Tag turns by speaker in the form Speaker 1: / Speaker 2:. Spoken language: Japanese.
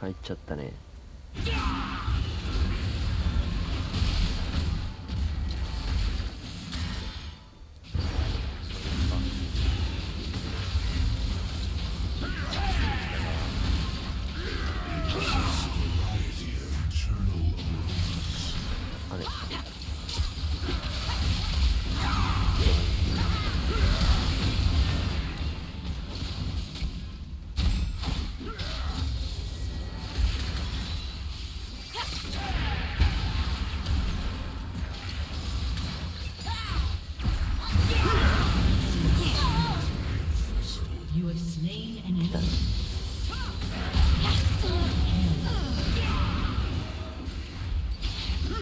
Speaker 1: 入っちゃったね。あれ？any of those.